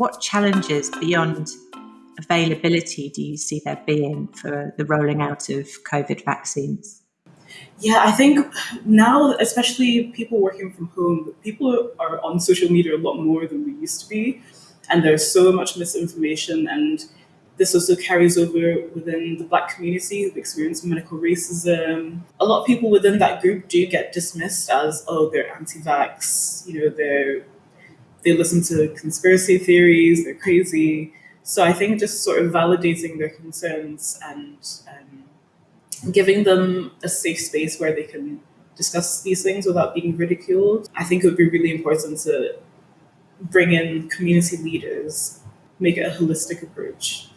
what challenges beyond availability do you see there being for the rolling out of COVID vaccines? Yeah, I think now, especially people working from home, people are on social media a lot more than we used to be. And there's so much misinformation. And this also carries over within the Black community who've experienced medical racism. A lot of people within that group do get dismissed as, oh, they're anti vax, you know, they're, they listen to conspiracy theories, they're crazy. So I think just sort of validating their concerns and um, giving them a safe space where they can discuss these things without being ridiculed. I think it would be really important to bring in community leaders, make it a holistic approach.